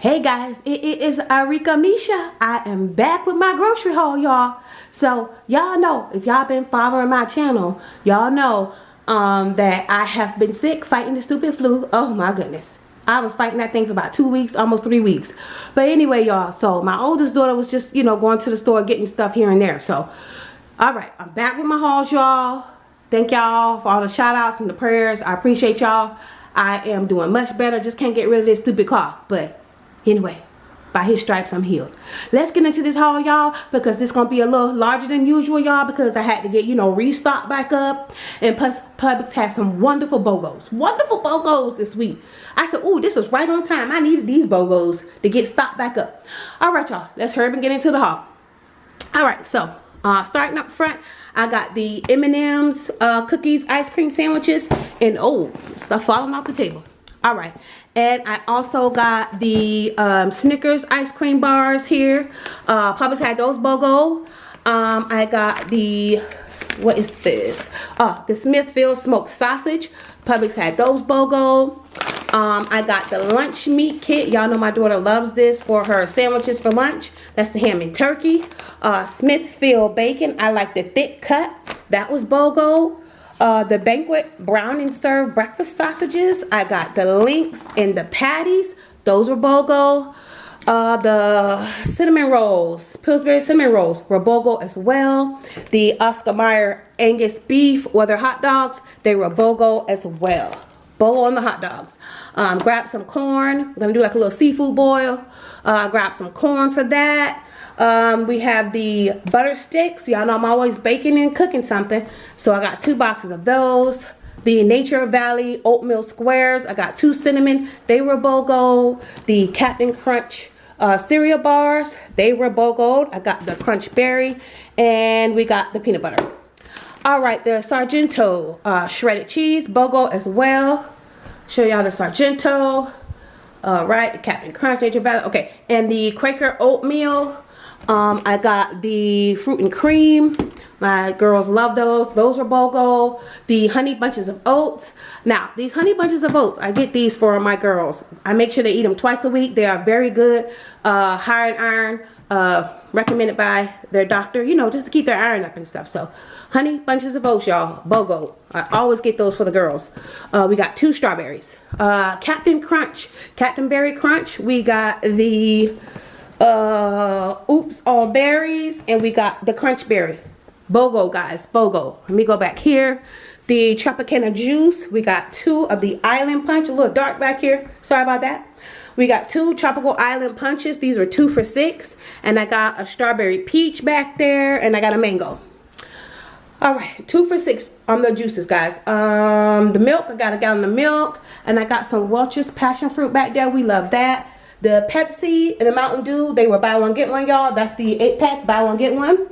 Hey guys, it, is Arika Misha. I am back with my grocery haul, y'all. So y'all know, if y'all been following my channel, y'all know um, that I have been sick fighting the stupid flu. Oh my goodness. I was fighting that thing for about two weeks, almost three weeks. But anyway, y'all, so my oldest daughter was just, you know, going to the store getting stuff here and there. So, all right, I'm back with my hauls, y'all. Thank y'all for all the shout outs and the prayers. I appreciate y'all. I am doing much better. Just can't get rid of this stupid cough. But Anyway, by his stripes I'm healed. Let's get into this haul, y'all, because this gonna be a little larger than usual, y'all, because I had to get, you know, restocked back up. And plus, Publix had some wonderful BOGOs. Wonderful BOGOs this week. I said, ooh, this was right on time. I needed these BOGOs to get stocked back up. All right, y'all, let's hurry up and get into the haul. All right, so uh, starting up front, I got the M&M's uh, cookies, ice cream sandwiches, and oh, stuff falling off the table all right and i also got the um, snickers ice cream bars here uh Publix had those bogo um i got the what is this uh the smithfield smoked sausage Publix had those bogo um, I got the lunch meat kit. Y'all know my daughter loves this for her sandwiches for lunch. That's the ham and turkey. Uh, Smithfield bacon. I like the thick cut. That was BOGO. Uh, the banquet brown and served breakfast sausages. I got the links and the patties. Those were BOGO. Uh, the cinnamon rolls, Pillsbury cinnamon rolls were BOGO as well. The Oscar Mayer Angus beef their hot dogs, they were BOGO as well. BOGO on the hot dogs. Um, grab some corn. I'm going to do like a little seafood boil. Uh, grab some corn for that. Um, we have the butter sticks. Y'all know I'm always baking and cooking something. So I got two boxes of those. The Nature Valley oatmeal squares. I got two cinnamon. They were BOGO. The Captain Crunch uh, cereal bars. They were BOGO. I got the Crunch Berry. And we got the peanut butter. All right, the Sargento uh, shredded cheese. BOGO as well. Show y'all the Sargento. All right, the Captain Crunch, Nature Valley. Okay, and the Quaker oatmeal. Um, I got the fruit and cream. My girls love those. Those are BOGO. The honey bunches of oats. Now, these honey bunches of oats, I get these for my girls. I make sure they eat them twice a week. They are very good. Uh, high in iron. Uh, recommended by their doctor, you know, just to keep their iron up and stuff. So, honey bunches of oats, y'all. BOGO. I always get those for the girls. Uh, we got two strawberries. Uh, Captain Crunch. Captain Berry Crunch. We got the uh oops all berries and we got the crunch berry. Bogo guys bogo. Let me go back here. The tropicana juice we got two of the island punch a little dark back here. Sorry about that. We got two tropical island punches. These were two for six. And i got a strawberry peach back there and i got a mango. All right two for six on the juices guys. Um the milk i got a gallon of milk and i got some welch's passion fruit back there. We love that the Pepsi and the Mountain Dew, they were buy one, get one, y'all. That's the 8-pack, buy one, get one.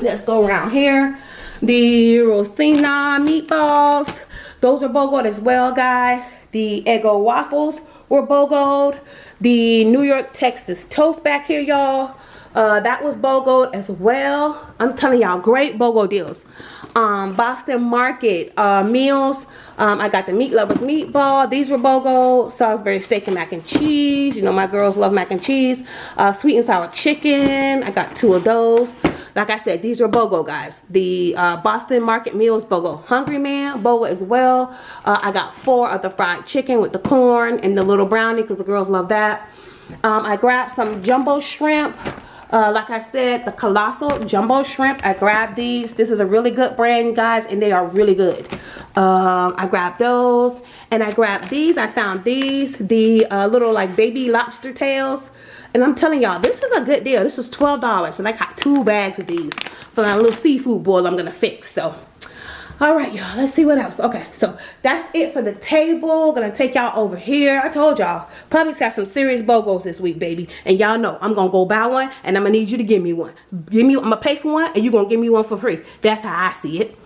Let's go around here. The Rosina meatballs, those are BOGOed as well, guys. The Eggo waffles were BOGOed. The New York Texas toast back here, y'all. Uh, that was BOGO as well. I'm telling y'all, great BOGO deals. Um, Boston Market uh, meals. Um, I got the Meat Lovers meatball. These were BOGO. Salisbury steak and mac and cheese. You know, my girls love mac and cheese. Uh, sweet and sour chicken. I got two of those. Like I said, these were BOGO, guys. The uh, Boston Market meals, BOGO. Hungry Man, BOGO as well. Uh, I got four of the fried chicken with the corn and the little brownie because the girls love that. Um, I grabbed some jumbo shrimp. Uh, like I said, the Colossal Jumbo Shrimp. I grabbed these. This is a really good brand, guys, and they are really good. Um, I grabbed those, and I grabbed these. I found these, the uh, little like baby lobster tails. And I'm telling y'all, this is a good deal. This was $12, and I got two bags of these for my little seafood boil I'm to fix. So, all right y'all let's see what else. Okay so that's it for the table. Gonna take y'all over here. I told y'all Publix have some serious bogos this week baby. And y'all know i'm gonna go buy one and i'm gonna need you to give me one. Give me i'm gonna pay for one and you're gonna give me one for free. That's how i see it.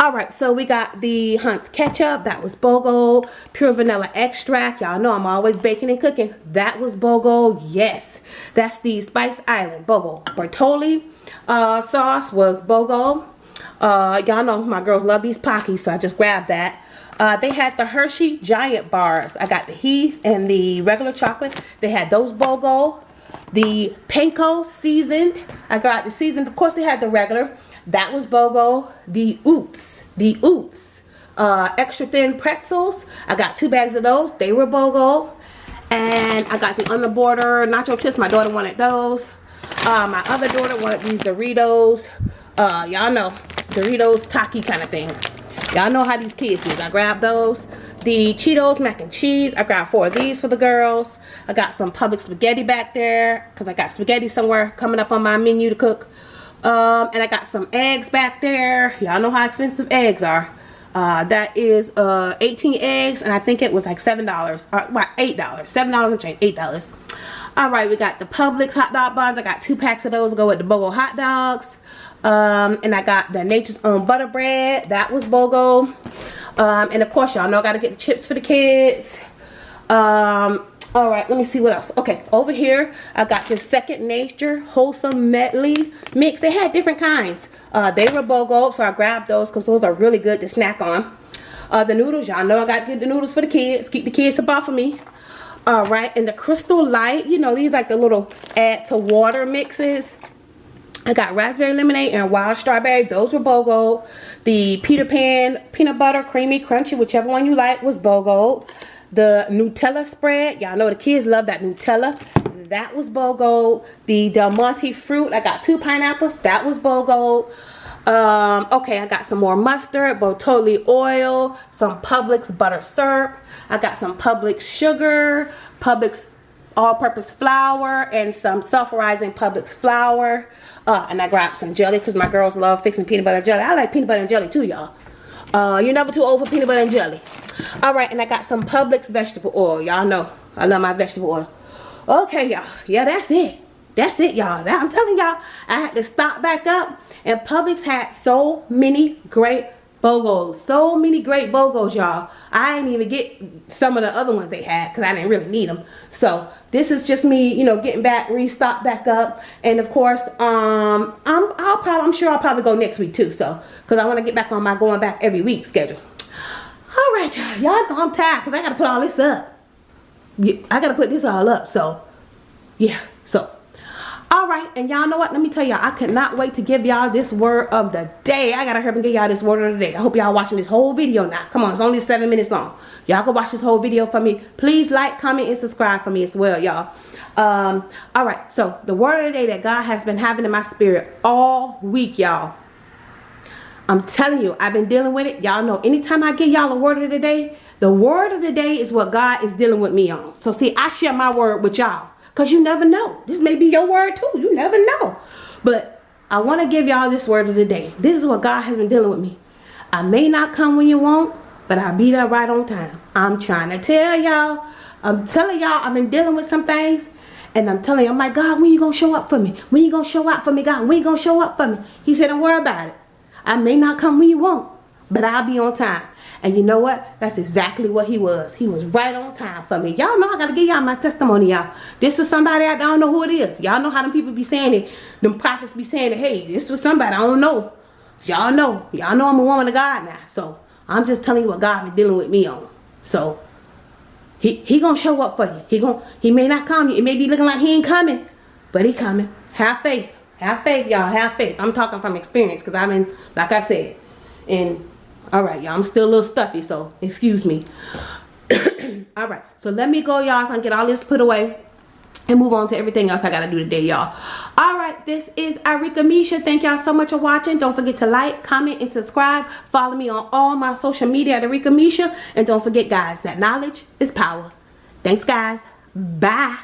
All right so we got the hunt's ketchup. That was bogo. Pure vanilla extract. Y'all know i'm always baking and cooking. That was bogo. Yes. That's the spice island bogo. Bertolli uh, sauce was bogo Uh, y'all know my girls love these Pockies, so I just grabbed that. Uh, they had the Hershey Giant Bars. I got the Heath and the regular chocolate. They had those BOGO. The Panko seasoned. I got the seasoned. Of course, they had the regular. That was BOGO. The Oops. The Oops. Uh, extra thin pretzels. I got two bags of those. They were BOGO. And I got the on the border nacho chips. My daughter wanted those. Uh, my other daughter wanted these Doritos. Uh, y'all know Doritos Taki kind of thing. Y'all know how these kids is. I grabbed those. The Cheetos mac and cheese. I grabbed four of these for the girls. I got some Publix spaghetti back there because I got spaghetti somewhere coming up on my menu to cook. Um, and I got some eggs back there. Y'all know how expensive eggs are. Uh, that is uh, 18 eggs and I think it was like $7. Uh, well, $8. $7 and change. $8. Alright, we got the Publix hot dog buns. I got two packs of those to go with the BOGO hot dogs. Um, and I got the Nature's Own butter bread. That was BOGO. Um, and of course, y'all know I got to get the chips for the kids. Um, all right let me see what else okay over here i got this second nature wholesome medley mix they had different kinds uh, they were bogo so i grabbed those because those are really good to snack on uh, the noodles y'all know i got to get the noodles for the kids keep the kids above for me all right and the crystal light you know these like the little add to water mixes I got raspberry lemonade and wild strawberry. Those were BOGO. The Peter Pan peanut butter, creamy, crunchy, whichever one you like was BOGO. The Nutella spread. Y'all know the kids love that Nutella. That was BOGO. The Del Monte fruit. I got two pineapples. That was BOGO. Um, okay, I got some more mustard, Bertolli oil, some Publix butter syrup. I got some Publix sugar, Publix all-purpose flour, and some self-rising Publix flour. Uh, and I grabbed some jelly because my girls love fixing peanut butter jelly. I like peanut butter and jelly too, y'all. Uh, you're never too old for peanut butter and jelly. All right, and I got some Publix vegetable oil. Y'all know I love my vegetable oil. Okay, y'all. Yeah, that's it. That's it, y'all. I'm telling y'all, I had to stop back up. And Publix had so many great BOGOs. So many great BOGOs, y'all. I didn't even get some of the other ones they had because I didn't really need them. So this is just me, you know, getting back, restock back up. And of course, um, I'm, I'll probably, I'm sure I'll probably go next week too. So, because I want to get back on my going back every week schedule. All right, y'all. Y'all know I'm tired because I got to put all this up. I got to put this all up. So, yeah. So, all right and y'all know what? Let me tell y'all i could not wait to give y'all this word of the day. I gotta hurry and give y'all this word of the day. I hope y'all watching this whole video now. Come on it's only seven minutes long. Y'all can watch this whole video for me. Please like comment and subscribe for me as well y'all. Um all right so the word of the day that god has been having in my spirit all week y'all. I'm telling you i've been dealing with it. Y'all know anytime i give y'all a word of the day the word of the day is what god is dealing with me on. So see i share my word with y'all because you never know. This may be your word too. You never know. But I want to give y'all this word of the day. This is what God has been dealing with me. I may not come when you want, but I'll be there right on time. I'm trying to tell y'all. I'm telling y'all I've been dealing with some things. And I'm telling you, I'm like, God, when you to show up for me? When you to show up for me, God? When you to show up for me? He said, don't worry about it. I may not come when you want, but I'll be on time. And you know what? That's exactly what he was. He was right on time for me. Y'all know I gotta give y'all my testimony, y'all. This was somebody I don't know who it is. Y'all know how them people be saying it. Them prophets be saying it. Hey, this was somebody I don't know. Y'all know. Y'all know I'm a woman of God now. So I'm just telling you what God been dealing with me on. So he he gonna show up for you. He gonna he may not come. It may be looking like he ain't coming, but he coming. Have faith. Have faith, y'all. Have faith. I'm talking from experience because I'm in, like I said, in all right y'all i'm still a little stuffy so excuse me. All right so let me go y'all so i can get all this put away and move on to everything else I gotta do today y'all. All right this is Arika Misha. Thank y'all so much for watching. Don't forget to like comment and subscribe. Follow me on all my social media at Arika Misha. And don't forget guys that knowledge is power. Thanks guys. Bye